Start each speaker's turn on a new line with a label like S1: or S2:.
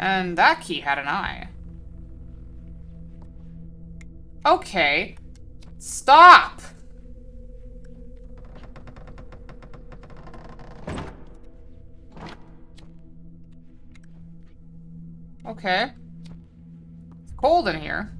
S1: And that key had an eye. Okay. Stop! Okay. It's cold in here.